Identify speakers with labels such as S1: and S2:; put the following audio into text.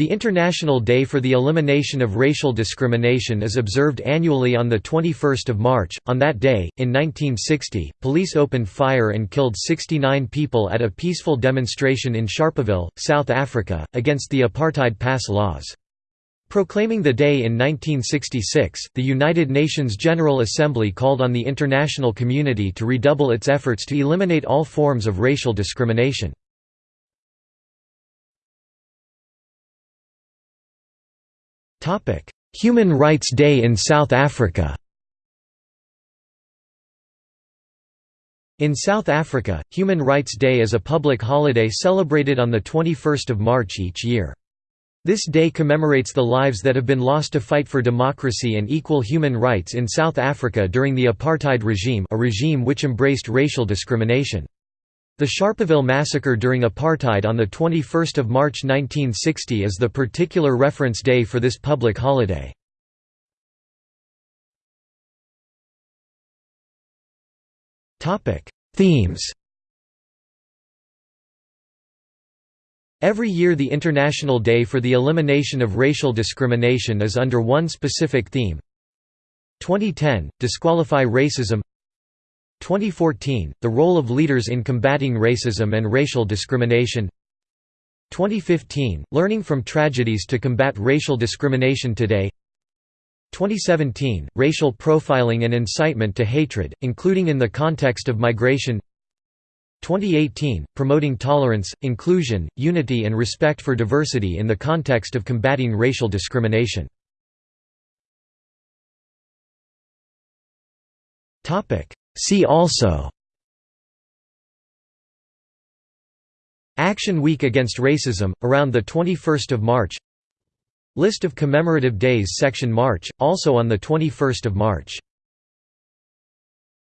S1: The International Day for the Elimination of Racial Discrimination is observed annually on 21 March. On that day, in 1960, police opened fire and killed 69 people at a peaceful demonstration in Sharpeville, South Africa, against the apartheid pass laws. Proclaiming the day in 1966, the United Nations General Assembly called on the international community to redouble its efforts to eliminate all forms of racial discrimination. Human Rights Day in South Africa In South Africa, Human Rights Day is a public holiday celebrated on 21 March each year. This day commemorates the lives that have been lost to fight for democracy and equal human rights in South Africa during the apartheid regime a regime which embraced racial discrimination. The Sharpeville massacre during apartheid on 21 March 1960 is the particular reference day for this public holiday. Themes Every year the International Day for the Elimination of Racial Discrimination is under one specific theme. 2010 – Disqualify Racism 2014, The Role of Leaders in Combating Racism and Racial Discrimination. 2015, Learning from Tragedies to Combat Racial Discrimination Today. 2017, Racial Profiling and Incitement to Hatred, including in the context of migration. 2018, Promoting Tolerance, Inclusion, Unity and Respect for Diversity in the context of combating racial discrimination See also Action Week Against Racism, around 21 March List of commemorative days Section March, also on 21 March